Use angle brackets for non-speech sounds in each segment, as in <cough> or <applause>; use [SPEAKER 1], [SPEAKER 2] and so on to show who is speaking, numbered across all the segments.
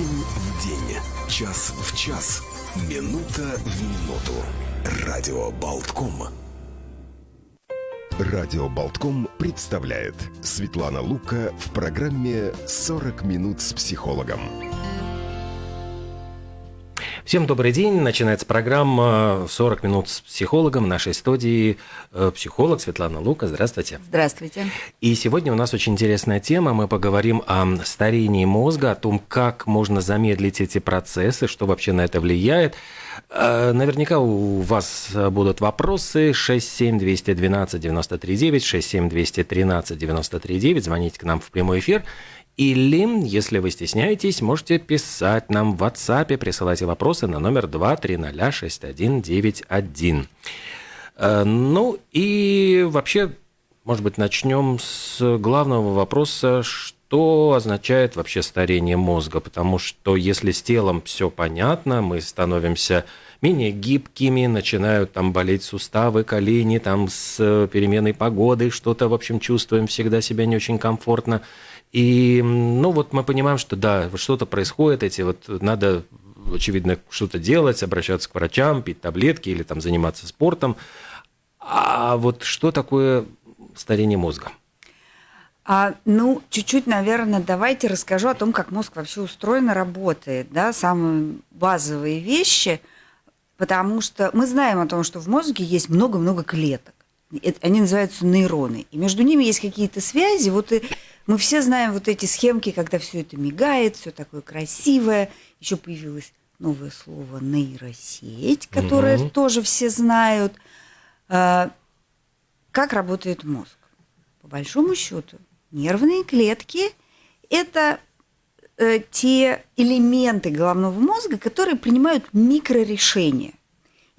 [SPEAKER 1] День в день, час в час, минута в минуту. Радио Болтком. Радио Болтком представляет Светлана Лука в программе «40 минут с психологом».
[SPEAKER 2] Всем добрый день. Начинается программа «40 минут с психологом» в нашей студии. э, Психолог Светлана Лука. Здравствуйте.
[SPEAKER 3] Здравствуйте.
[SPEAKER 2] И сегодня у нас очень интересная тема. Мы поговорим о старении мозга, о том, как можно замедлить эти процессы, что вообще на это влияет. Э, Наверняка у вас будут вопросы 67212 939 67213 939. Звоните к нам в прямой эфир. Или, если вы стесняетесь, можете писать нам в WhatsApp, присылайте вопросы на номер 2306191. Э, Ну и вообще, может быть, начнем с главного вопроса, что означает вообще старение мозга, потому что если с телом все понятно, мы становимся менее гибкими, начинают там болеть суставы, колени, там с переменой погоды что-то, в общем, чувствуем всегда себя не очень комфортно. И, ну, вот мы понимаем, что да, что-то происходит, эти вот надо, очевидно, что-то делать, обращаться к врачам, пить таблетки или там заниматься спортом. А вот что такое старение мозга?
[SPEAKER 3] А, ну, чуть-чуть, наверное, давайте расскажу о том, как мозг вообще устроен и работает, да, самые базовые вещи, потому что мы знаем о том, что в мозге есть много-много клеток. Они называются нейроны. И между ними есть какие-то связи. Вот и мы все знаем вот эти схемки, когда все это мигает, все такое красивое. Еще появилось новое слово нейросеть, которое
[SPEAKER 2] Мгм.
[SPEAKER 3] тоже все знают. А, Как работает мозг? По большому счету, нервные клетки – это э, те элементы головного мозга, которые принимают микрорешения.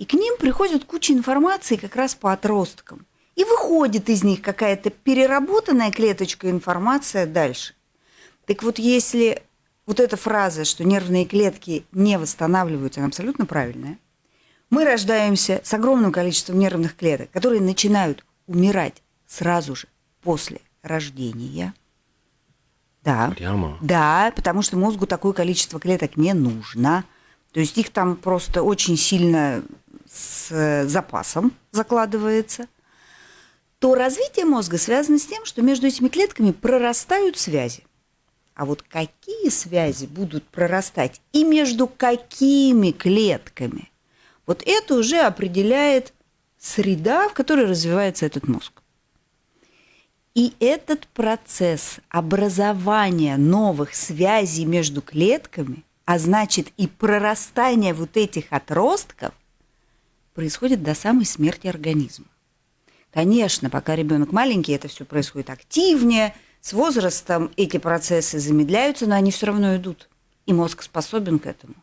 [SPEAKER 3] И к ним приходит куча информации как раз по отросткам. И выходит из них какая-то переработанная клеточка информация дальше. Так вот, если вот эта фраза, что нервные клетки не восстанавливаются, она абсолютно правильная, мы рождаемся с огромным количеством нервных клеток, которые начинают умирать сразу же после рождения. Да.
[SPEAKER 2] Прямо.
[SPEAKER 3] Да, потому что мозгу такое количество клеток не нужно. То есть их там просто очень сильно э, запасом закладывается. То развитие мозга связано с тем, что между этими клетками прорастают связи. А вот какие связи будут прорастать и между какими клетками, вот это уже определяет среда, в которой развивается этот мозг. И этот процесс образования новых связей между клетками, а значит и прорастания вот этих отростков, происходит до самой смерти организма. Конечно, пока ребенок маленький, это все происходит активнее, с возрастом эти процессы замедляются, но они все равно идут. И мозг способен к этому.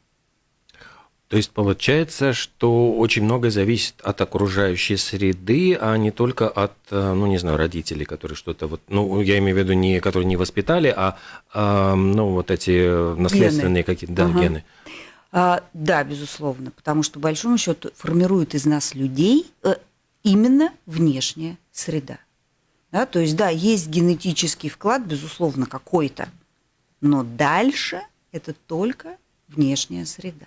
[SPEAKER 2] То есть получается, что очень многое зависит от окружающей среды, а не только от, э, ну, не знаю, родителей, которые что-то вот, ну, я имею в виду не, которые не воспитали, а, а, ну, вот эти наследственные какие-то, да,
[SPEAKER 3] Ага.
[SPEAKER 2] гены.
[SPEAKER 3] А, да, безусловно, потому что, по большому счету, формирует из нас людей э, именно внешняя среда. Да, то есть, да, есть генетический вклад, безусловно, какой-то, но дальше это только внешняя среда.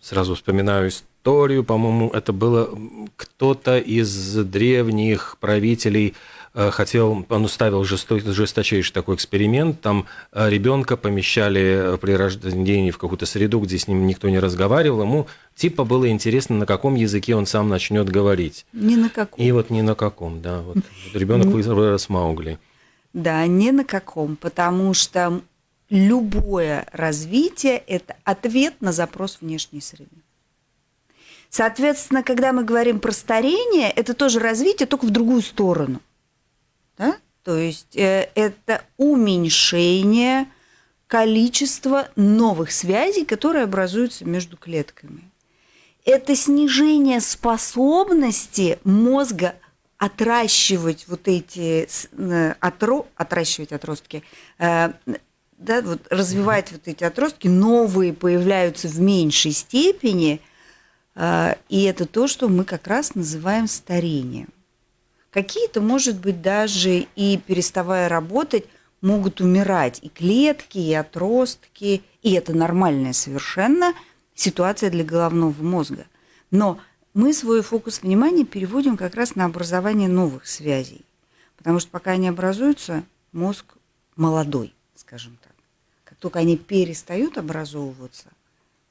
[SPEAKER 2] Сразу вспоминаю историю, по-моему, это было кто-то из древних правителей хотел, он ставил жесто- жесточайший такой эксперимент, там э, ребенка помещали при рождении в какую-то среду, где с ним никто не разговаривал, ему типа было интересно, на каком языке он сам начнет говорить.
[SPEAKER 3] Ни на каком.
[SPEAKER 2] И вот ни на каком, да. Вот ребенок вырос Маугли.
[SPEAKER 3] Да, ни на каком, потому что любое развитие – это ответ на запрос внешней среды. Соответственно, когда мы говорим про старение, это тоже развитие, только в другую сторону. Да? То есть э, это уменьшение количества новых связей, которые образуются между клетками. Это снижение способности мозга отращивать вот эти э, отро, отращивать отростки, э, да, вот развивать вот эти отростки, новые появляются в меньшей степени, и это то, что мы как раз называем старением. Какие-то, может быть, даже и переставая работать, могут умирать и клетки, и отростки, и это нормальная совершенно ситуация для головного мозга. Но мы свой фокус внимания переводим как раз на образование новых связей. Потому что пока они образуются, мозг молодой, скажем так. Как только они перестают образовываться,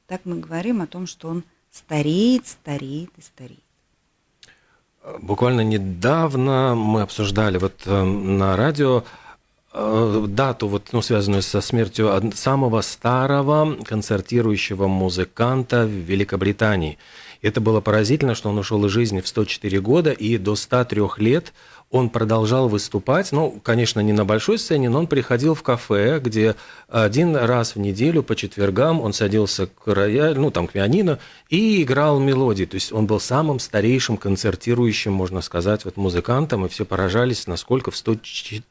[SPEAKER 3] так мы говорим о том, что он стареет, стареет и стареет.
[SPEAKER 2] Буквально недавно мы обсуждали вот э, на радио э, дату, вот, ну, связанную со смертью самого старого концертирующего музыканта в Великобритании. Это было поразительно, что он ушел из жизни в 104 года, и до 103 лет он продолжал выступать, ну, конечно, не на большой сцене, но он приходил в кафе, где один раз в неделю по четвергам он садился к роялю, ну, там, к пианино, и играл мелодии. То есть он был самым старейшим концертирующим, можно сказать, вот музыкантом, и все поражались, насколько в 100,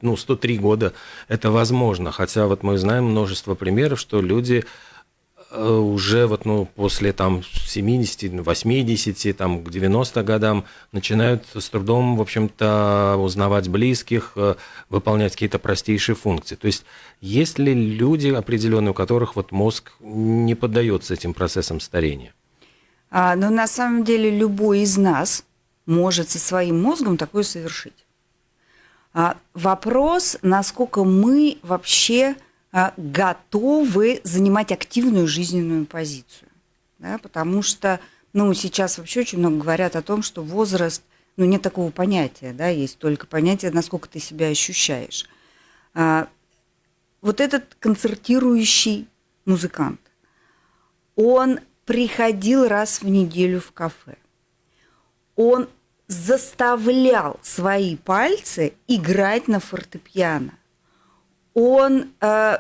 [SPEAKER 2] ну, 103 года это возможно. Хотя вот мы знаем множество примеров, что люди уже вот, ну, после там 70, 80, там, к 90 годам начинают с трудом, в общем-то, узнавать близких, э, выполнять какие-то простейшие функции. То есть есть ли люди определенные, у которых вот мозг не поддается этим процессам старения?
[SPEAKER 3] А, но на самом деле любой из нас может со своим мозгом такое совершить. А, вопрос, насколько мы вообще готовы занимать активную жизненную позицию. Да, потому что ну, сейчас вообще очень много говорят о том, что возраст, ну, нет такого понятия, да, есть только понятие, насколько ты себя ощущаешь. А, вот этот концертирующий музыкант, он приходил раз в неделю в кафе. Он заставлял свои пальцы играть на фортепиано он э,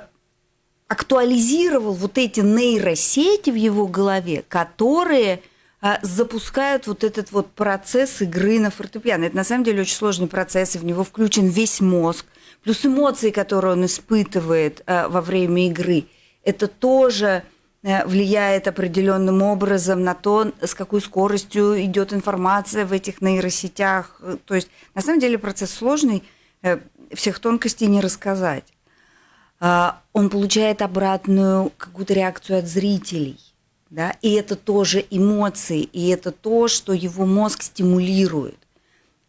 [SPEAKER 3] актуализировал вот эти нейросети в его голове, которые э, запускают вот этот вот процесс игры на фортепиано. Это на самом деле очень сложный процесс, и в него включен весь мозг, плюс эмоции, которые он испытывает э, во время игры. Это тоже э, влияет определенным образом на то, с какой скоростью идет информация в этих нейросетях. То есть, на самом деле, процесс сложный, всех тонкостей не рассказать. А, он получает обратную какую-то реакцию от зрителей. Да? И это тоже эмоции, и это то, что его мозг стимулирует.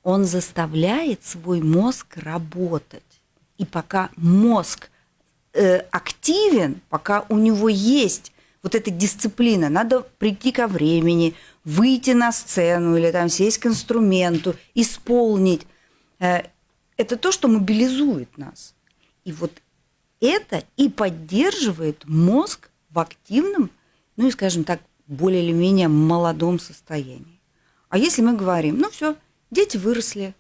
[SPEAKER 3] Он заставляет свой мозг работать. И пока мозг э, активен, пока у него есть вот эта дисциплина, надо прийти ко времени, выйти на сцену или там сесть к инструменту, исполнить. Э, это то, что мобилизует нас. И вот это и поддерживает мозг в активном, ну и, скажем так, более или менее молодом состоянии. А если мы говорим, ну все, дети выросли,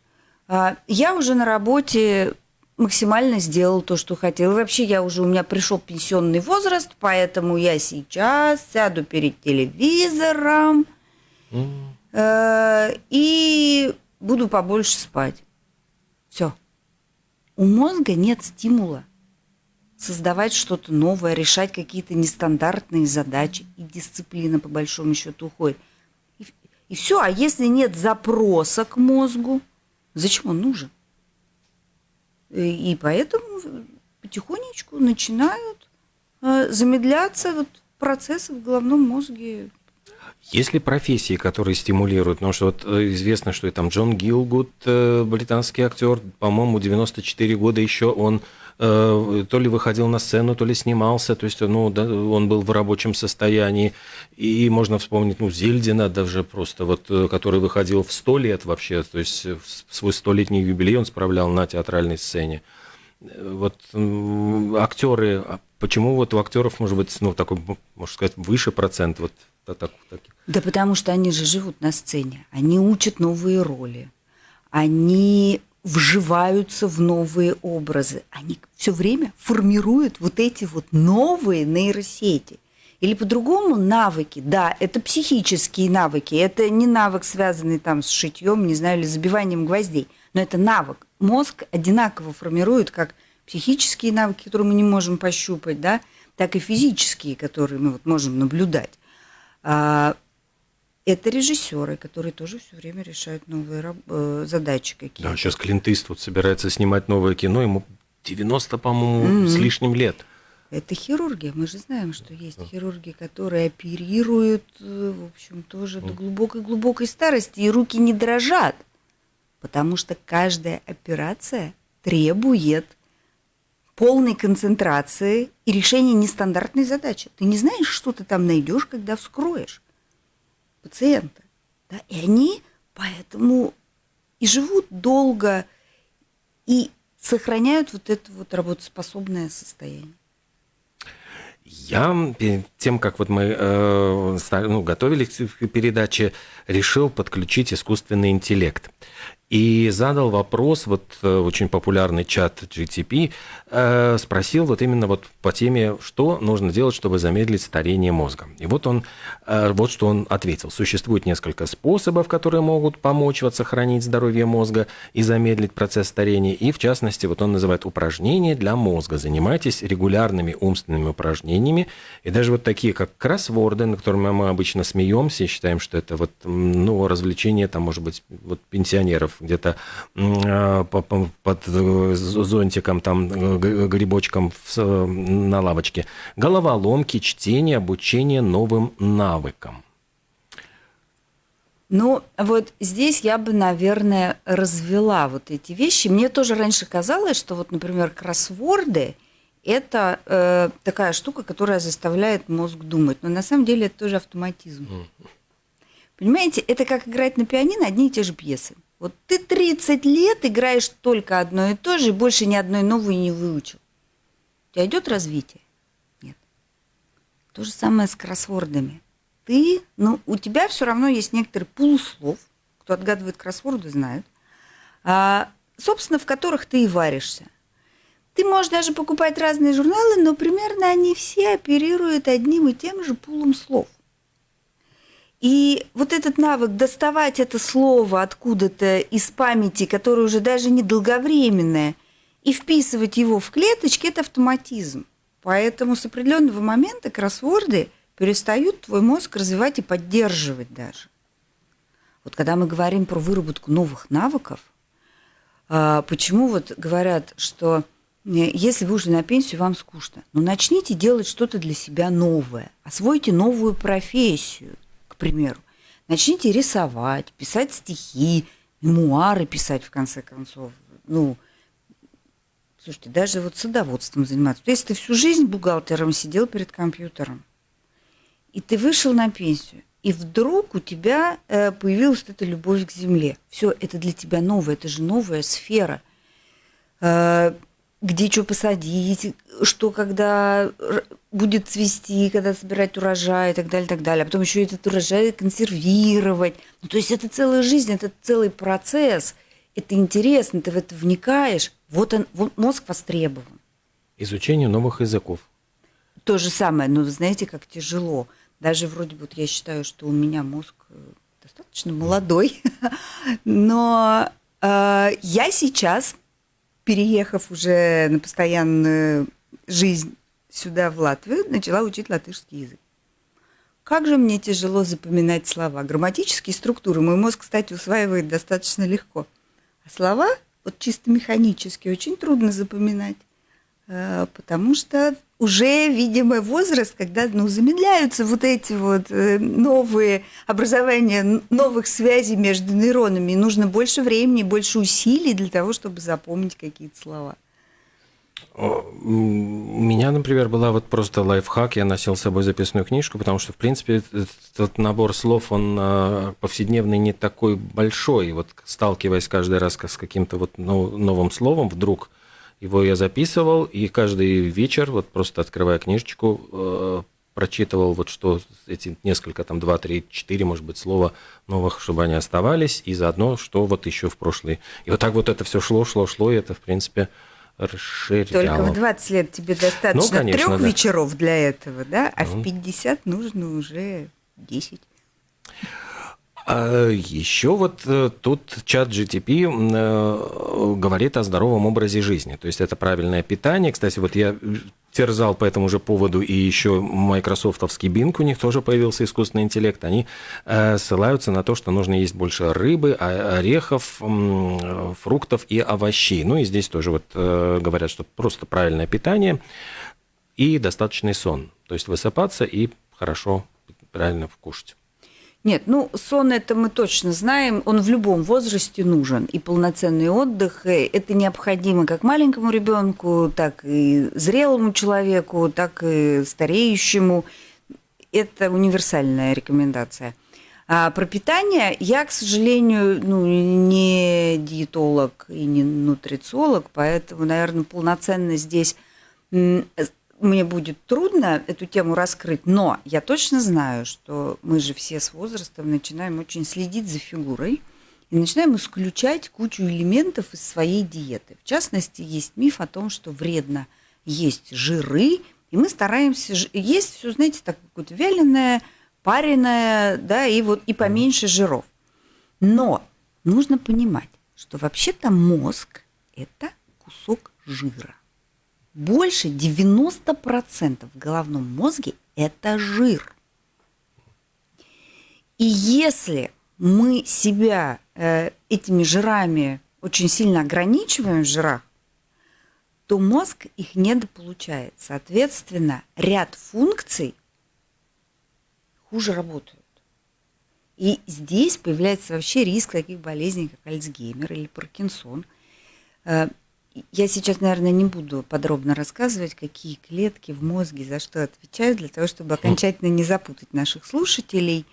[SPEAKER 3] а, я уже на работе максимально сделал то, что хотел. вообще я уже, у меня пришел пенсионный возраст, поэтому я сейчас сяду перед телевизором mm. и буду побольше спать. Все. У мозга нет стимула создавать что-то новое, решать какие-то нестандартные задачи. И дисциплина, по большому счету, уходит. И, и все. А если нет запроса к мозгу, зачем он нужен? И, и поэтому потихонечку начинают э, замедляться вот процессы в головном мозге.
[SPEAKER 2] Есть ли профессии, которые стимулируют? Потому что вот э, известно, что и там Джон Гилгуд, э, британский актер, по-моему, 94 года еще он Э, то ли выходил на сцену, то ли снимался, то есть ну, да, он был в рабочем состоянии. И можно вспомнить, ну, Зельдина даже просто, вот, э, который выходил в сто лет вообще, то есть в свой столетний юбилей он справлял на театральной сцене. Вот актеры, а почему вот у актеров может быть, ну, такой, можно сказать, выше процент вот так,
[SPEAKER 3] так. Да потому что они же живут на сцене, они учат новые роли, они вживаются в новые образы. Они все время формируют вот эти вот новые нейросети. Или по-другому навыки. Да, это психические навыки. Это не навык, связанный там с шитьем, не знаю, или забиванием гвоздей. Но это навык. Мозг одинаково формирует как психические навыки, которые мы не можем пощупать, да, так и физические, которые мы вот можем наблюдать. Это режиссеры, которые тоже все время решают новые э, задачи какие-то.
[SPEAKER 2] Да, сейчас Клинт Иствуд собирается снимать новое кино, ему 90, по-моему, mm-hmm. с лишним лет.
[SPEAKER 3] Это хирургия. Мы же знаем, что есть хирурги, которые оперируют, э, в общем, тоже до глубокой-глубокой старости, и руки не дрожат, потому что каждая операция требует полной концентрации и решения нестандартной задачи. Ты не знаешь, что ты там найдешь, когда вскроешь пациента. Да? И они поэтому и живут долго, и сохраняют вот это вот работоспособное состояние.
[SPEAKER 2] Я перед тем, как вот мы э, ну, готовились к передаче, решил подключить искусственный интеллект и задал вопрос, вот э, очень популярный чат GTP, э, спросил вот именно вот по теме, что нужно делать, чтобы замедлить старение мозга. И вот он, э, вот что он ответил. Существует несколько способов, которые могут помочь вот сохранить здоровье мозга и замедлить процесс старения. И в частности, вот он называет упражнения для мозга. Занимайтесь регулярными умственными упражнениями. И даже вот такие, как кроссворды, на которыми мы обычно смеемся и считаем, что это вот, ну, развлечение, там, может быть, вот пенсионеров где-то а, под э, зонтиком, там, э, грибочком на лавочке. Головоломки, чтение, обучение новым навыкам.
[SPEAKER 3] Ну, вот здесь я бы, наверное, развела вот эти вещи. Мне тоже раньше казалось, что вот, например, кроссворды – это э, такая штука, которая заставляет мозг думать. Но на самом деле это тоже автоматизм. Mm. Понимаете, это как играть на пианино одни и те же пьесы. Вот ты 30 лет играешь только одно и то же, и больше ни одной новой не выучил. У тебя идет развитие? Нет. То же самое с кроссвордами. Ты, ну, у тебя все равно есть некоторый пул слов, кто отгадывает кроссворды, знает, а, собственно, в которых ты и варишься. Ты можешь даже покупать разные журналы, но примерно они все оперируют одним и тем же пулом слов. И вот этот навык доставать это слово откуда-то из памяти, которое уже даже не долговременное, и вписывать его в клеточки – это автоматизм. Поэтому с определенного момента кроссворды перестают твой мозг развивать и поддерживать даже. Вот когда мы говорим про выработку новых навыков, а, почему вот говорят, что э, если вы ушли на пенсию, вам скучно, ну начните делать что-то для себя новое, освойте новую профессию – примеру. Начните рисовать, писать стихи, мемуары писать, в конце концов. Ну, слушайте, даже вот садоводством заниматься. То есть ты всю жизнь бухгалтером сидел перед компьютером, и ты вышел на пенсию, и вдруг у тебя э, появилась эта любовь к земле. Все, это для тебя новое, это же новая сфера. Э, где что посадить, что когда будет цвести, когда собирать урожай и так далее, и так далее. А потом еще этот урожай консервировать. Ну, то есть это целая жизнь, это целый процесс. Это интересно, ты в это вникаешь. Вот он, вот мозг востребован.
[SPEAKER 2] Изучение новых языков.
[SPEAKER 3] То же самое, но вы знаете, как тяжело. Даже вроде бы вот я считаю, что у меня мозг э, достаточно молодой, <laughs> но э, я сейчас переехав уже на постоянную жизнь сюда, в Латвию, начала учить латышский язык. Как же мне тяжело запоминать слова. Грамматические структуры мой мозг, кстати, усваивает достаточно легко. А слова, вот чисто механически, очень трудно запоминать, э, потому что уже, видимо, возраст, когда ну, замедляются вот эти вот э, новые образования новых связей между нейронами. И нужно больше времени, больше усилий для того, чтобы запомнить какие-то слова.
[SPEAKER 2] У меня, например, была вот просто лайфхак, я носил с собой записную книжку, потому что, в принципе, этот набор слов, он а, повседневный не такой большой. И вот сталкиваясь каждый раз с каким-то вот новым словом, вдруг его я записывал, и каждый вечер, вот просто открывая книжечку, э, прочитывал вот что эти несколько, там, два, три, четыре, может быть, слова новых, чтобы они оставались, и заодно, что вот еще в прошлый. И вот так вот это все шло, шло, шло, и это, в принципе, расширяло.
[SPEAKER 3] Только в 20 лет тебе достаточно ну, конечно, трех да. вечеров для этого, да? А ну. в 50 нужно уже 10.
[SPEAKER 2] А еще вот э, тут чат GTP э, говорит о здоровом образе жизни. То есть это правильное питание. Кстати, вот я терзал по этому же поводу, и еще майкрософтовский Bing, у них тоже появился искусственный интеллект, они э, ссылаются на то, что нужно есть больше рыбы, орехов, фруктов и овощей. Ну и здесь тоже вот говорят, что просто правильное питание и достаточный сон. То есть высыпаться и хорошо, правильно кушать.
[SPEAKER 3] Нет, ну сон это мы точно знаем, он в любом возрасте нужен. И полноценный отдых это необходимо как маленькому ребенку, так и зрелому человеку, так и стареющему. Это универсальная рекомендация. А про питание я, к сожалению, ну, не диетолог и не нутрициолог, поэтому, наверное, полноценно здесь мне будет трудно эту тему раскрыть, но я точно знаю, что мы же все с возрастом начинаем очень следить за фигурой и начинаем исключать кучу элементов из своей диеты. В частности, есть миф о том, что вредно есть жиры, и мы стараемся есть все, знаете, так какое-то вяленое, пареное, да, и вот и поменьше жиров. Но нужно понимать, что вообще-то мозг – это кусок жира больше 90% в головном мозге – это жир. И если мы себя э, этими жирами очень сильно ограничиваем в жирах, то мозг их недополучает. Соответственно, ряд функций хуже работают. И здесь появляется вообще риск таких болезней, как Альцгеймер или Паркинсон. Э, я сейчас, наверное, не буду подробно рассказывать, какие клетки в мозге за что отвечают, для того, чтобы окончательно не запутать наших слушателей.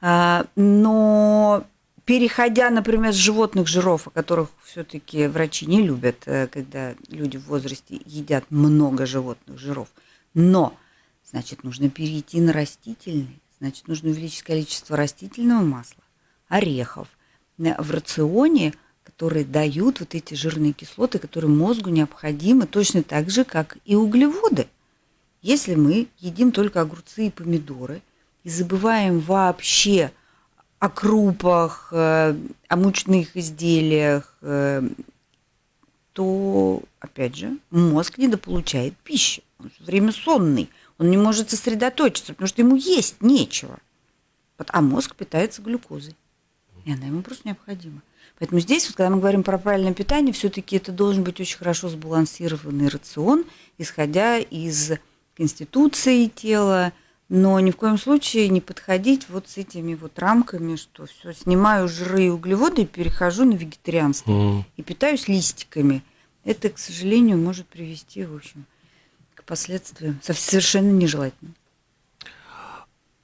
[SPEAKER 3] А, но переходя, например, с животных жиров, о которых все-таки врачи не любят, э, когда люди в возрасте едят много животных жиров, но, значит, нужно перейти на растительный, значит, нужно увеличить количество растительного масла, орехов. В рационе – которые дают вот эти жирные кислоты, которые мозгу необходимы точно так же, как и углеводы. Если мы едим только огурцы и помидоры и забываем вообще о крупах, э, о мучных изделиях, э, то, опять же, мозг недополучает пищи. Он все время сонный, он не может сосредоточиться, потому что ему есть нечего. А мозг питается глюкозой, и она ему просто необходима. Поэтому здесь, вот, когда мы говорим про правильное питание, все-таки это должен быть очень хорошо сбалансированный рацион, исходя из конституции тела, но ни в коем случае не подходить вот с этими вот рамками, что все, снимаю жиры и углеводы и перехожу на вегетарианство mm. и питаюсь листиками. Это, к сожалению, может привести, в общем, к последствиям совершенно нежелательным.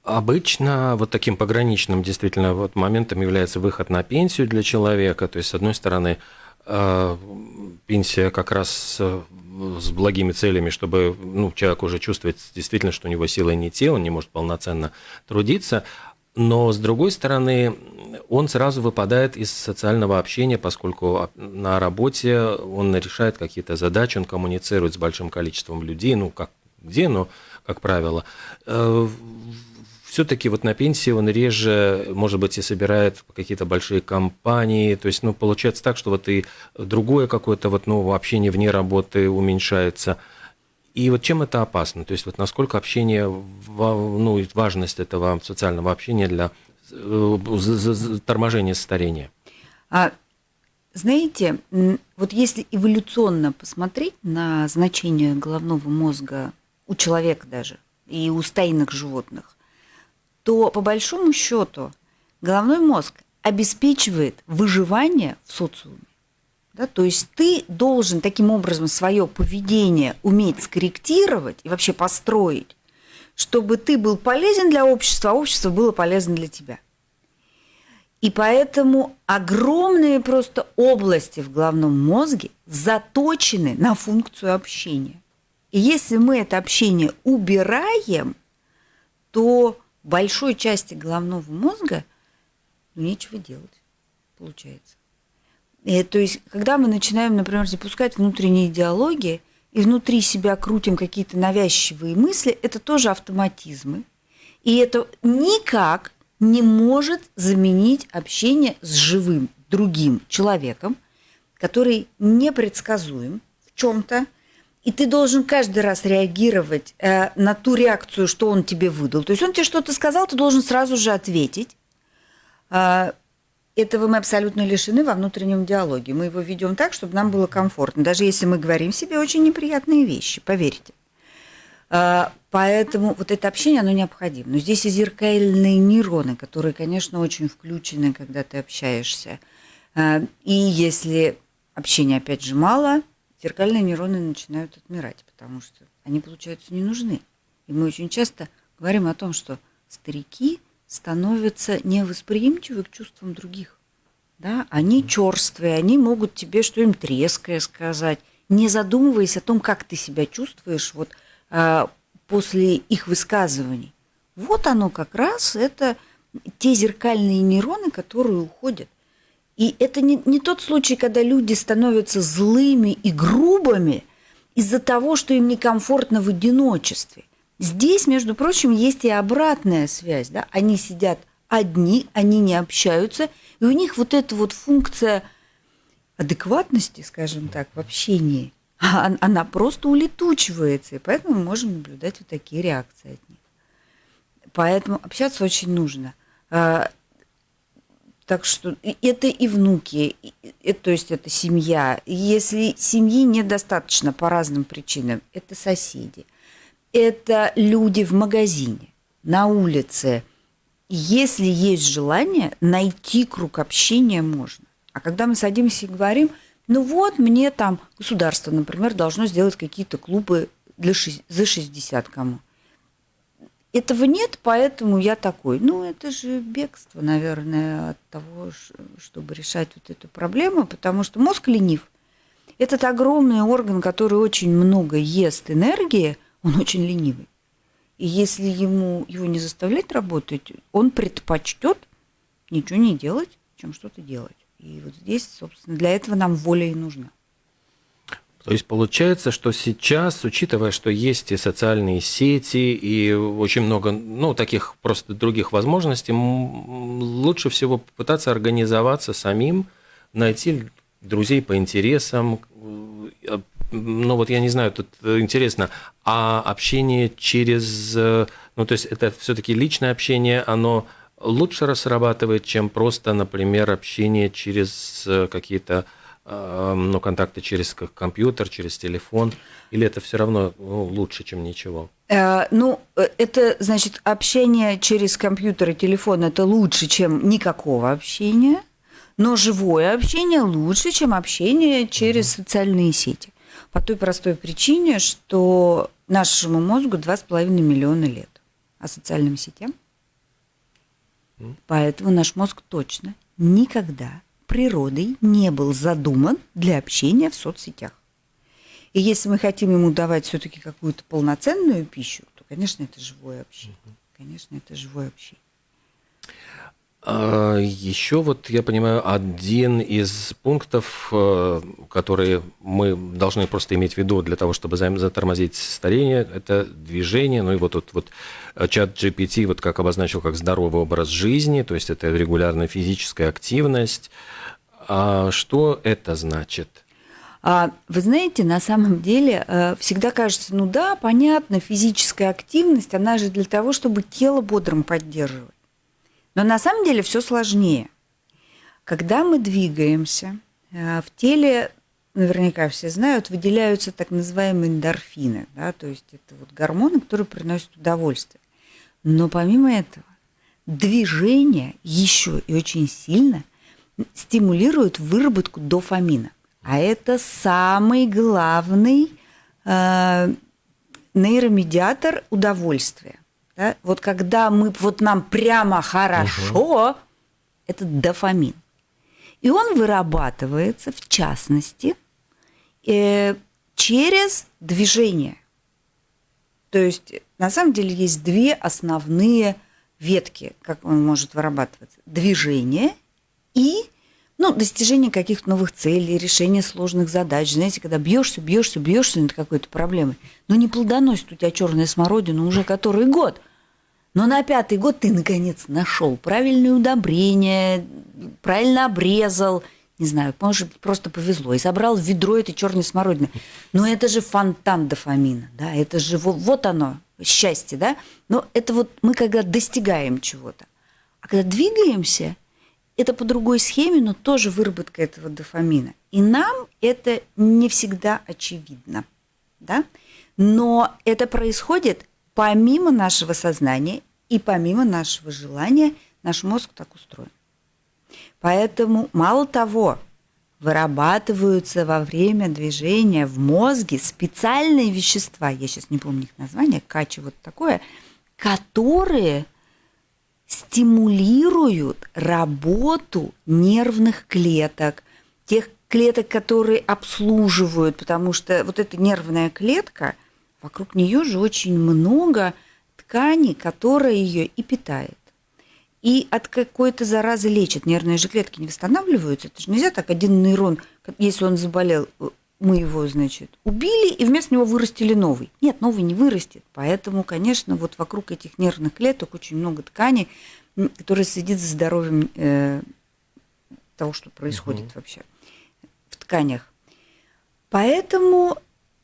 [SPEAKER 2] Обычно вот таким пограничным действительно вот моментом является выход на пенсию для человека. То есть, с одной стороны, э, пенсия как раз с благими целями, чтобы ну, человек уже чувствует действительно, что у него силы не те, он не может полноценно трудиться. Но с другой стороны, он сразу выпадает из социального общения, поскольку на работе он решает какие-то задачи, он коммуницирует с большим количеством людей, ну как где, но как правило э, все-таки вот на пенсии он реже, может быть, и собирает какие-то большие компании. То есть, ну, получается так, что вот и другое какое-то вот, ну, общение вне работы уменьшается. И вот чем это опасно? То есть, вот насколько общение, ну, важность этого социального общения для э, торможения старения?
[SPEAKER 3] А, знаете, вот если эволюционно посмотреть на значение головного мозга у человека даже и у стайных животных, то по большому счету головной мозг обеспечивает выживание в социуме. Да, то есть ты должен таким образом свое поведение уметь скорректировать и вообще построить, чтобы ты был полезен для общества, а общество было полезно для тебя. И поэтому огромные просто области в головном мозге заточены на функцию общения. И если мы это общение убираем, то большой части головного мозга ну, нечего делать, получается. И, то есть, когда мы начинаем, например, запускать внутренние диалоги и внутри себя крутим какие-то навязчивые мысли, это тоже автоматизмы. И это никак не может заменить общение с живым другим человеком, который непредсказуем в чем-то, и ты должен каждый раз реагировать э, на ту реакцию, что он тебе выдал. То есть он тебе что-то сказал, ты должен сразу же ответить. Э, этого мы абсолютно лишены во внутреннем диалоге. Мы его ведем так, чтобы нам было комфортно, даже если мы говорим себе очень неприятные вещи, поверьте. Э, поэтому вот это общение, оно необходимо. Но здесь и зеркальные нейроны, которые, конечно, очень включены, когда ты общаешься. Э, и если общения, опять же, мало – зеркальные нейроны начинают отмирать, потому что они, получаются, не нужны. И мы очень часто говорим о том, что старики становятся невосприимчивы к чувствам других. Да? Они черствые, они могут тебе что-нибудь резкое сказать, не задумываясь о том, как ты себя чувствуешь вот, а, после их высказываний. Вот оно как раз, это те зеркальные нейроны, которые уходят. И это не, не тот случай, когда люди становятся злыми и грубыми из-за того, что им некомфортно в одиночестве. Здесь, между прочим, есть и обратная связь. Да? Они сидят одни, они не общаются, и у них вот эта вот функция адекватности, скажем так, в общении, она просто улетучивается, и поэтому мы можем наблюдать вот такие реакции от них. Поэтому общаться очень нужно. Так что это и внуки, и, то есть это семья. Если семьи недостаточно по разным причинам, это соседи, это люди в магазине, на улице. Если есть желание, найти круг общения можно. А когда мы садимся и говорим, ну вот мне там государство, например, должно сделать какие-то клубы для, за 60 кому. Этого нет, поэтому я такой. Ну, это же бегство, наверное, от того, чтобы решать вот эту проблему, потому что мозг ленив. Этот огромный орган, который очень много ест энергии, он очень ленивый. И если ему его не заставлять работать, он предпочтет ничего не делать, чем что-то делать. И вот здесь, собственно, для этого нам воля и нужна.
[SPEAKER 2] То есть получается, что сейчас, учитывая, что есть и социальные сети, и очень много, ну, таких просто других возможностей, лучше всего попытаться организоваться самим, найти друзей по интересам. Э, ну, вот я не знаю, тут интересно, а общение через, э, ну, то есть это все-таки личное общение, оно лучше срабатывает, чем просто, например, общение через э, какие-то ну, контакты через компьютер, через телефон, или это все равно ну, лучше, чем ничего?
[SPEAKER 3] Э, ну, э, это, значит, общение через компьютер и телефон – это лучше, чем никакого общения, но живое общение лучше, чем общение через угу. социальные сети. По той простой причине, что нашему мозгу 2,5 миллиона лет, а социальным сетям. Поэтому наш мозг точно никогда природой не был задуман для общения в соцсетях. И если мы хотим ему давать все-таки какую-то полноценную пищу, то, конечно, это живое общение. Конечно, это живое общение.
[SPEAKER 2] А, Еще вот, я понимаю, один из пунктов, э, которые мы должны просто иметь в виду для того, чтобы затормозить старение, это движение. Ну и вот тут вот э, чат GPT вот как обозначил как здоровый образ жизни, то есть это регулярная физическая активность. А что это значит?
[SPEAKER 3] А, вы знаете, на самом деле э, всегда кажется, ну да, понятно, физическая активность, она же для того, чтобы тело бодрым поддерживать. Но на самом деле все сложнее. Когда мы двигаемся, э, в теле, наверняка все знают, выделяются так называемые эндорфины, да, то есть это вот гормоны, которые приносят удовольствие. Но помимо этого, движение еще и очень сильно стимулирует выработку дофамина. А это самый главный э, нейромедиатор удовольствия. Да? Вот когда мы, вот нам прямо хорошо, угу. это дофамин. И он вырабатывается, в частности, э, через движение. То есть, на самом деле, есть две основные ветки, как он может вырабатываться. Движение и ну, достижение каких-то новых целей, решение сложных задач. Знаете, когда бьешься, бьешься, бьешься над какой-то проблемой, но не плодоносит у тебя черная смородина уже который год. Но на пятый год ты, наконец, нашел правильное удобрение, правильно обрезал, не знаю, может быть, просто повезло, и собрал ведро этой черной смородины. Но это же фонтан дофамина, да, это же вот, вот оно, счастье, да. Но это вот мы когда достигаем чего-то. А когда двигаемся, это по другой схеме, но тоже выработка этого дофамина. И нам это не всегда очевидно, да. Но это происходит помимо нашего сознания и помимо нашего желания, наш мозг так устроен. Поэтому мало того, вырабатываются во время движения в мозге специальные вещества, я сейчас не помню их название, качи вот такое, которые стимулируют работу нервных клеток, тех клеток, которые обслуживают, потому что вот эта нервная клетка, вокруг нее же очень много ткани, которая ее и питает и от какой-то заразы лечат. Нервные же клетки не восстанавливаются. Это же нельзя так один нейрон, если он заболел, мы его, значит, убили, и вместо него вырастили новый. Нет, новый не вырастет. Поэтому, конечно, вот вокруг этих нервных клеток очень много тканей, которые следят за здоровьем э, того, что происходит угу. вообще в тканях. Поэтому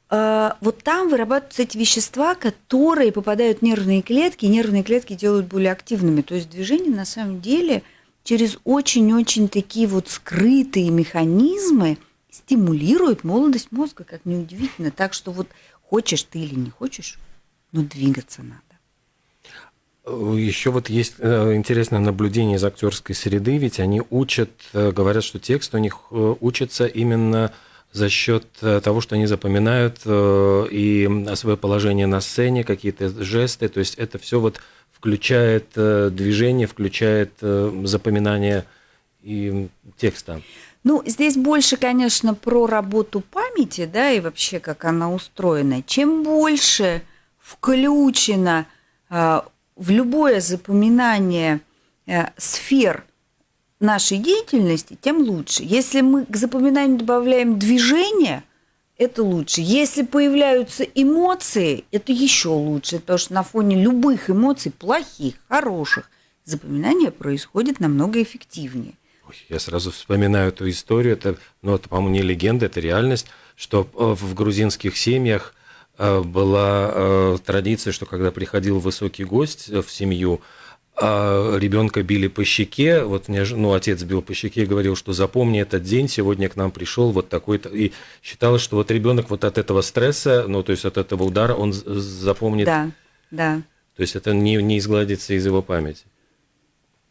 [SPEAKER 3] а, вот там вырабатываются эти вещества, которые попадают в нервные клетки, и нервные клетки делают более активными. То есть движение на самом деле через очень-очень такие вот скрытые механизмы стимулирует молодость мозга, как неудивительно. Так что вот хочешь ты или не хочешь, но двигаться надо.
[SPEAKER 2] Еще вот есть э, интересное наблюдение из актерской среды, ведь они учат, э, говорят, что текст у них э, учится именно за счет того, что они запоминают и свое положение на сцене, какие-то жесты, то есть это все вот включает движение, включает запоминание и текста.
[SPEAKER 3] Ну, здесь больше, конечно, про работу памяти, да, и вообще, как она устроена. Чем больше включено в любое запоминание сфер нашей деятельности, тем лучше. Если мы к запоминанию добавляем движение, это лучше. Если появляются эмоции, это еще лучше, потому что на фоне любых эмоций, плохих, хороших, запоминание происходит намного эффективнее.
[SPEAKER 2] Я сразу вспоминаю эту историю, это, ну, это, по-моему, не легенда, это реальность, что э, в грузинских семьях э, была э, традиция, что когда приходил высокий гость в семью, а ребенка били по щеке, вот ну, отец бил по щеке и говорил, что запомни этот день, сегодня к нам пришел вот такой-то, и считалось, что вот ребенок вот от этого стресса, ну, то есть от этого удара, он запомнит.
[SPEAKER 3] Да, да.
[SPEAKER 2] То есть это не, не изгладится из его памяти.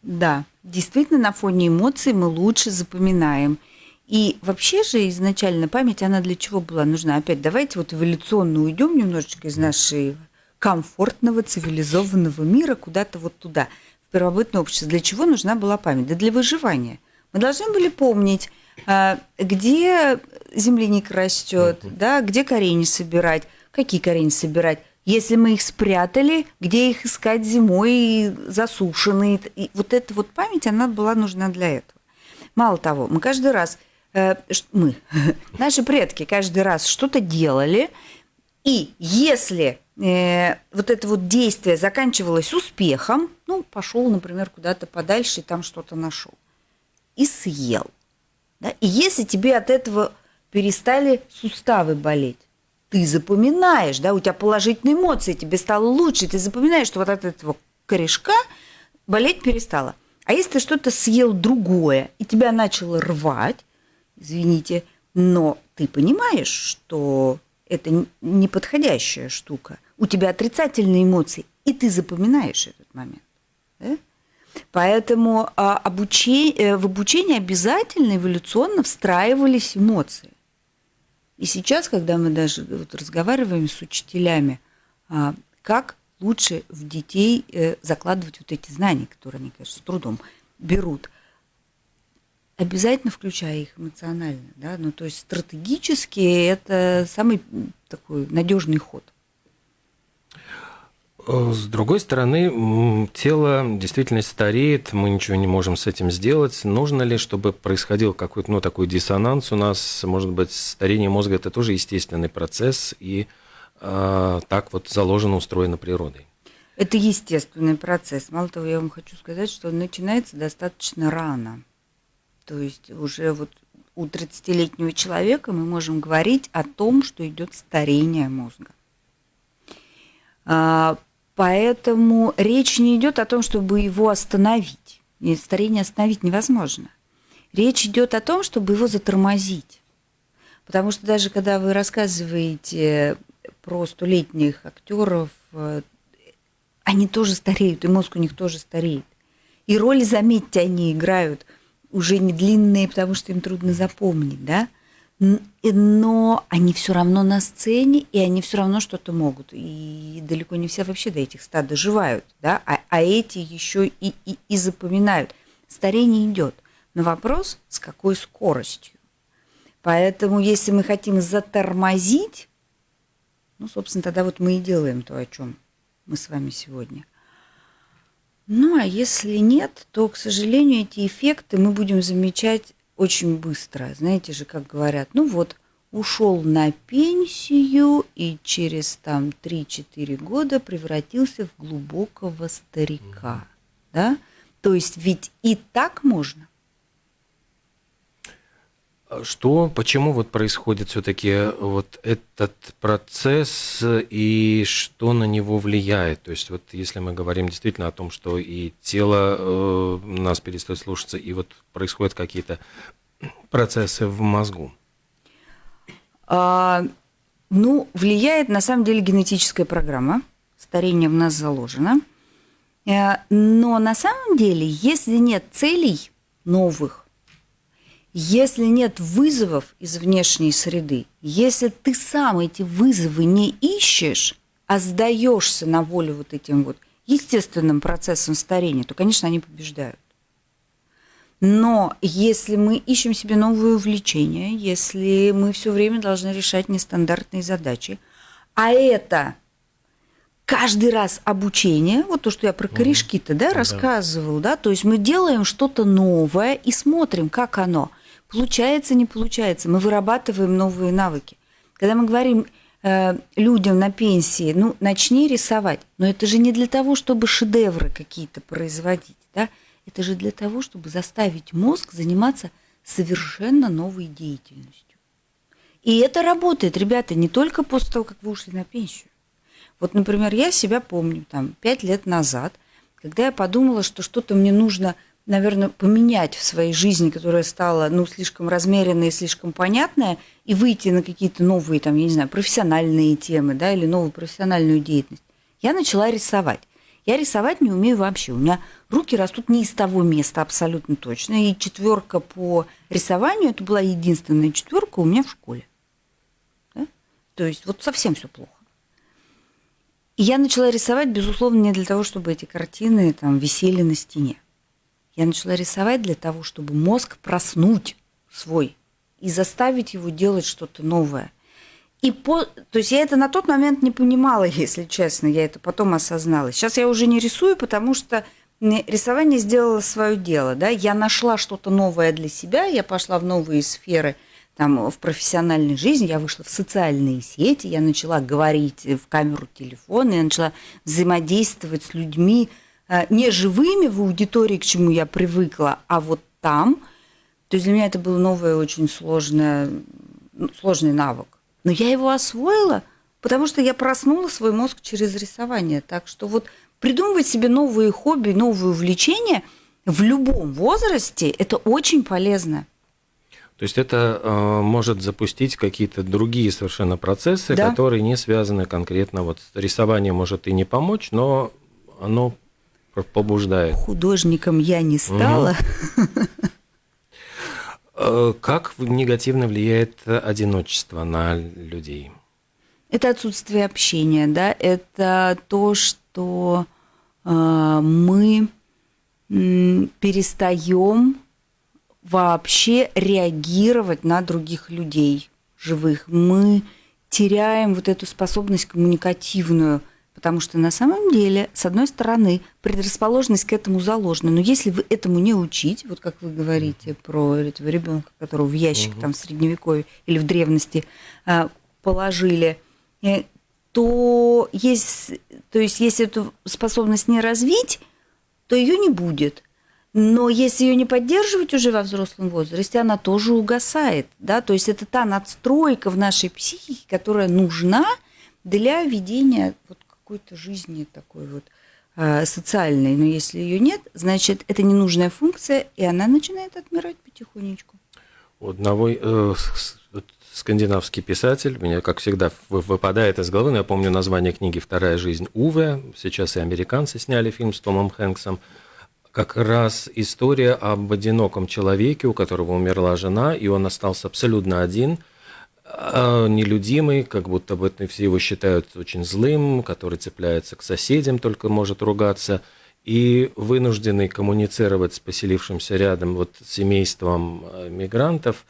[SPEAKER 3] Да, действительно, на фоне эмоций мы лучше запоминаем. И вообще же изначально память, она для чего была нужна? Опять давайте вот эволюционно уйдем немножечко из нашей комфортного, цивилизованного мира куда-то вот туда, в первобытное общество. Для чего нужна была память? Да для выживания. Мы должны были помнить, а, где земляника растет, да, где корень собирать, какие корени собирать. Если мы их спрятали, где их искать зимой, засушенные. И вот эта вот память, она была нужна для этого. Мало того, мы каждый раз, э, мы, <laughs> наши предки каждый раз что-то делали, и если э, вот это вот действие заканчивалось успехом, ну, пошел, например, куда-то подальше и там что-то нашел. И съел. Да? И если тебе от этого перестали суставы болеть, ты запоминаешь, да, у тебя положительные эмоции, тебе стало лучше, ты запоминаешь, что вот от этого корешка болеть перестала. А если ты что-то съел другое, и тебя начало рвать, извините, но ты понимаешь, что это неподходящая штука. У тебя отрицательные эмоции, и ты запоминаешь этот момент. Да? Поэтому а, обучение, э, в обучении обязательно эволюционно встраивались эмоции. И сейчас, когда мы даже вот разговариваем с учителями, а, как лучше в детей э, закладывать вот эти знания, которые они, конечно, с трудом берут – обязательно включая их эмоционально, да, ну то есть стратегически это самый такой надежный ход.
[SPEAKER 2] Э, с другой стороны, тело действительно стареет, мы ничего не можем с этим сделать. Нужно ли, чтобы происходил какой-то ну, такой диссонанс у нас? Может быть, старение мозга – это тоже естественный процесс, и э, так вот заложено, устроено природой?
[SPEAKER 3] Это естественный процесс. Мало того, я вам хочу сказать, что он начинается достаточно рано. То есть уже вот у 30-летнего человека мы можем говорить о том, что идет старение мозга. Поэтому речь не идет о том, чтобы его остановить. И старение остановить невозможно. Речь идет о том, чтобы его затормозить. Потому что даже когда вы рассказываете про столетних актеров, э, они тоже стареют, и мозг у них тоже стареет. И роли, заметьте, они играют уже не длинные, потому что им трудно запомнить, да? Но они все равно на сцене, и они все равно что-то могут. И далеко не все вообще до этих стад доживают, да? А, а эти еще и, и, и запоминают. Старение идет. Но вопрос, с какой скоростью. Поэтому, если мы хотим затормозить, ну, собственно, тогда вот мы и делаем то, о чем мы с вами сегодня. Ну, а если нет, то, к сожалению, эти эффекты мы будем замечать очень быстро. Знаете же, как говорят, ну вот, ушел на пенсию и через там 3-4 года превратился в глубокого старика. Да? То есть ведь и так можно.
[SPEAKER 2] Что, почему вот происходит все-таки вот этот процесс и что на него влияет? То есть вот если мы говорим действительно о том, что и тело э, нас перестает слушаться, и вот происходят какие-то процессы в мозгу.
[SPEAKER 3] А, ну, влияет на самом деле генетическая программа. Старение в нас заложено. Э, но на самом деле, если нет целей новых, если нет вызовов из внешней среды, если ты сам эти вызовы не ищешь, а сдаешься на волю вот этим вот естественным процессом старения, то, конечно, они побеждают. Но если мы ищем себе новые увлечения, если мы все время должны решать нестандартные задачи, а это каждый раз обучение, вот то, что я про корешки-то да, рассказывал, да, то есть мы делаем что-то новое и смотрим, как оно – Получается, не получается. Мы вырабатываем новые навыки. Когда мы говорим э, людям на пенсии, ну, начни рисовать. Но это же не для того, чтобы шедевры какие-то производить, да? Это же для того, чтобы заставить мозг заниматься совершенно новой деятельностью. И это работает, ребята, не только после того, как вы ушли на пенсию. Вот, например, я себя помню, там, пять лет назад, когда я подумала, что что-то мне нужно – наверное, поменять в своей жизни, которая стала, ну, слишком размеренная и слишком понятная, и выйти на какие-то новые, там, я не знаю, профессиональные темы, да, или новую профессиональную деятельность, я начала рисовать. Я рисовать не умею вообще. У меня руки растут не из того места абсолютно точно. И четверка по рисованию, это была единственная четверка у меня в школе. Да? То есть вот совсем все плохо. И я начала рисовать, безусловно, не для того, чтобы эти картины там висели на стене. Я начала рисовать для того, чтобы мозг проснуть свой и заставить его делать что-то новое. И по, то есть я это на тот момент не понимала, <laughs> если честно, я это потом осознала. Сейчас я уже не рисую, потому что рисование сделало свое дело, да, я нашла что-то новое для себя, я пошла в новые сферы, там, в профессиональной жизни, я вышла в социальные сети, я начала говорить в камеру телефона, я начала взаимодействовать с людьми, не живыми в аудитории, к чему я привыкла, а вот там. То есть для меня это был новый, очень сложный, ну, сложный навык. Но я его освоила, потому что я проснула свой мозг через рисование. Так что вот придумывать себе новые хобби, новые увлечения в любом возрасте – это очень полезно.
[SPEAKER 2] То есть это э, может запустить какие-то другие совершенно процессы, да. которые не связаны конкретно вот рисование может и не помочь, но оно побуждает.
[SPEAKER 3] Художником я не стала.
[SPEAKER 2] Угу. Как негативно влияет одиночество на людей?
[SPEAKER 3] Это отсутствие общения, да, это то, что э, мы э, перестаем вообще реагировать на других людей живых. Мы теряем вот эту способность коммуникативную Потому что на самом деле, с одной стороны, предрасположенность к этому заложена. Но если вы этому не учить, вот как вы говорите про этого ребенка, которого в ящик угу. там в средневековье или в древности а, положили, э, то есть, то есть если эту способность не развить, то ее не будет. Но если ее не поддерживать уже во взрослом возрасте, она тоже угасает. Да? То есть это та надстройка в нашей психике, которая нужна для ведения вот какой-то жизни такой вот э, социальной. Но если ее нет, значит, это ненужная функция, и она начинает отмирать потихонечку.
[SPEAKER 2] У одного э, скандинавский писатель, меня, как всегда, выпадает из головы, но я помню название книги «Вторая жизнь Уве», сейчас и американцы сняли фильм с Томом Хэнксом – как раз история об одиноком человеке, у которого умерла жена, и он остался абсолютно один, а, нелюдимый, как будто бы все его считают очень злым, который цепляется к соседям, только может ругаться, и вынужденный коммуницировать с поселившимся рядом вот семейством э, мигрантов,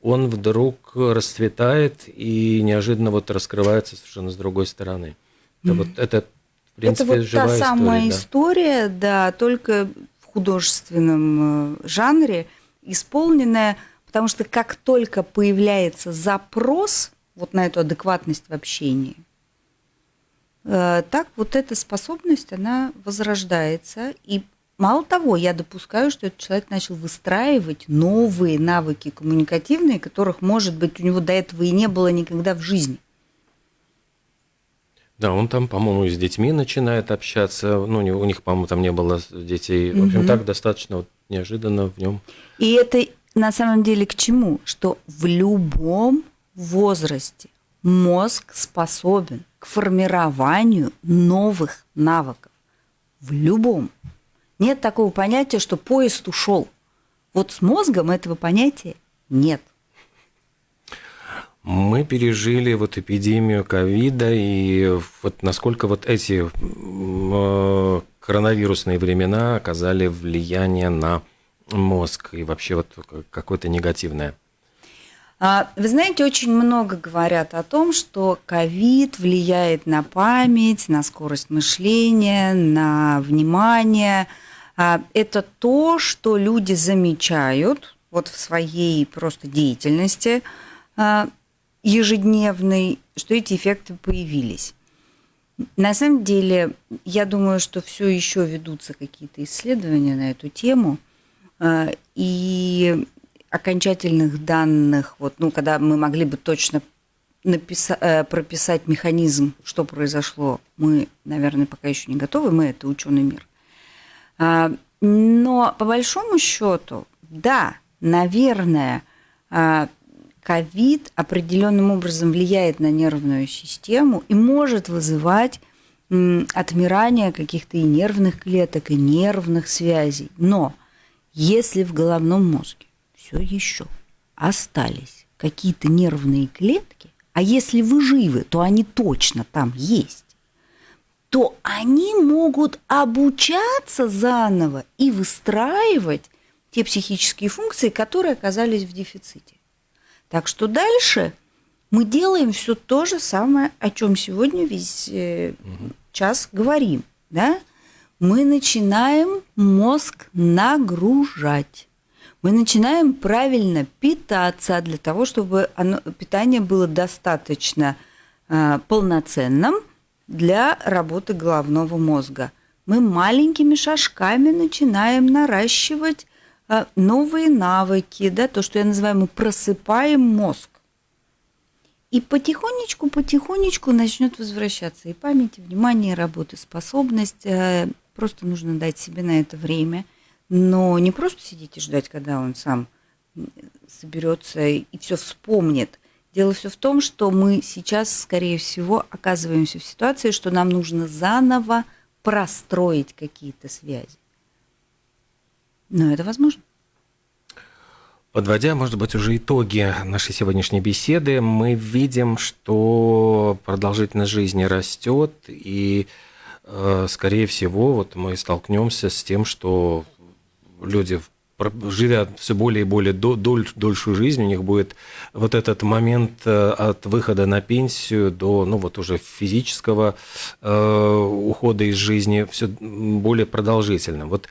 [SPEAKER 2] он вдруг расцветает и неожиданно вот раскрывается совершенно с другой стороны. Это, mm-hmm. вот, это
[SPEAKER 3] принципе, это вот та самая история, да. история, да, только в художественном э, жанре, исполненная, потому что как только появляется запрос вот на эту адекватность в общении, э, так вот эта способность, она возрождается. И мало того, я допускаю, что этот человек начал выстраивать новые навыки коммуникативные, которых, может быть, у него до этого и не было никогда в жизни.
[SPEAKER 2] Да, он там, по-моему, и с детьми начинает общаться. Ну, у них, по-моему, там не было детей. В общем, угу. так достаточно вот неожиданно в нем.
[SPEAKER 3] И это на самом деле к чему? Что в любом возрасте мозг способен к формированию новых навыков. В любом. Нет такого понятия, что поезд ушел. Вот с мозгом этого понятия нет.
[SPEAKER 2] Мы пережили вот эпидемию ковида, и вот насколько вот эти э, коронавирусные времена оказали влияние на мозг и вообще вот какое-то негативное?
[SPEAKER 3] А, вы знаете, очень много говорят о том, что ковид влияет на память, на скорость мышления, на внимание. А, это то, что люди замечают вот в своей просто деятельности а, ежедневный, что эти эффекты появились. На самом деле, я думаю, что все еще ведутся какие-то исследования на эту тему, и окончательных данных, вот, ну, когда мы могли бы точно написать, э, прописать механизм, что произошло, мы, наверное, пока еще не готовы, мы это ученый мир. А, но по большому счету, да, наверное, ковид определенным образом влияет на нервную систему и может вызывать отмирание каких-то и нервных клеток, и нервных связей. Но если в головном мозге все еще остались какие-то нервные клетки, а если вы живы, то они точно там есть, то они могут обучаться заново и выстраивать те психические функции, которые оказались в дефиците. Так что дальше мы делаем все то же самое, о чем сегодня весь э, час говорим. Да? Мы начинаем мозг нагружать. Мы начинаем правильно питаться для того, чтобы оно, питание было достаточно э, полноценным для работы головного мозга. Мы маленькими шажками начинаем наращивать а, новые навыки, да, то, что я называю, мы просыпаем мозг. И потихонечку, потихонечку начнет возвращаться и память, и внимание, и работоспособность. Просто нужно дать себе на это время. Но не просто сидеть и ждать, когда он сам соберется и все вспомнит. Дело все в том, что мы сейчас, скорее всего, оказываемся в ситуации, что нам нужно заново простроить какие-то связи. Но это возможно.
[SPEAKER 2] Подводя, может быть, уже итоги нашей сегодняшней беседы, мы видим, что продолжительность жизни растет, и, скорее всего, вот мы столкнемся с тем, что люди, живя все более и более доль, дольшую жизнь, у них будет вот этот момент э, от выхода на пенсию до, ну, вот уже физического э, ухода из жизни все более продолжительным. Вот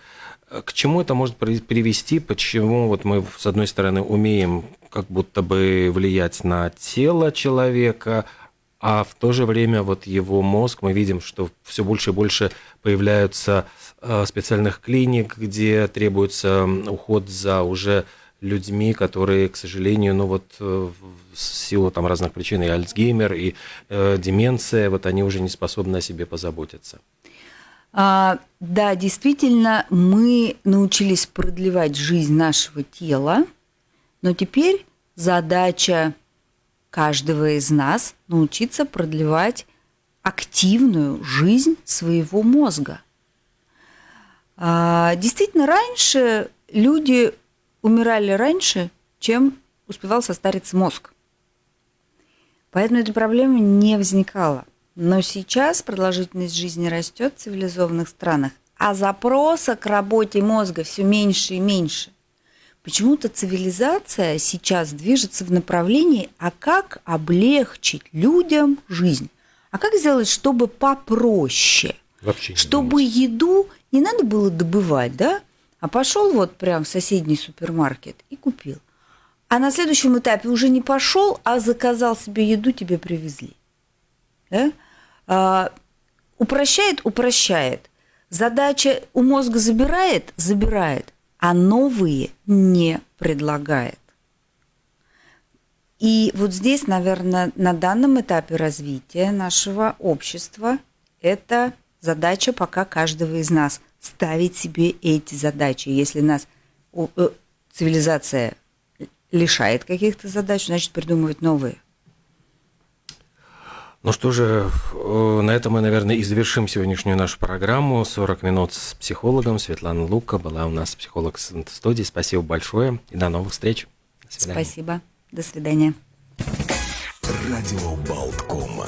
[SPEAKER 2] к чему это может привести? Почему вот мы, с одной стороны, умеем как будто бы влиять на тело человека, а в то же время вот его мозг, мы видим, что все больше и больше появляются э, специальных клиник, где требуется уход за уже людьми, которые, к сожалению, ну вот э, в силу там разных причин, и Альцгеймер, и э, деменция, вот они уже не способны о себе позаботиться.
[SPEAKER 3] А, да, действительно, мы научились продлевать жизнь нашего тела, но теперь задача каждого из нас научиться продлевать активную жизнь своего мозга. А, действительно, раньше люди умирали раньше, чем успевал состариться мозг. Поэтому эта проблема не возникала. Но сейчас продолжительность жизни растет в цивилизованных странах, а запроса к работе мозга все меньше и меньше. Почему-то цивилизация сейчас движется в направлении, а как облегчить людям жизнь? А как сделать, чтобы попроще?
[SPEAKER 2] Вообще не
[SPEAKER 3] чтобы
[SPEAKER 2] думать.
[SPEAKER 3] еду не надо было добывать, да? А пошел вот прям в соседний супермаркет и купил. А на следующем этапе уже не пошел, а заказал себе еду, тебе привезли. Да? А, упрощает, упрощает. Задача у мозга забирает, забирает, а новые не предлагает. И вот здесь, наверное, на данном этапе развития нашего общества это задача пока каждого из нас ставить себе эти задачи. Если нас о, э, цивилизация лишает каких-то задач, значит придумывать новые.
[SPEAKER 2] Ну что же, э, на этом мы, наверное, и завершим сегодняшнюю нашу программу. 40 минут с психологом. Светлана Лука была у нас психолог в студии. Спасибо большое и до новых встреч. До свидания.
[SPEAKER 3] Спасибо. До свидания.
[SPEAKER 1] Радио Болткома.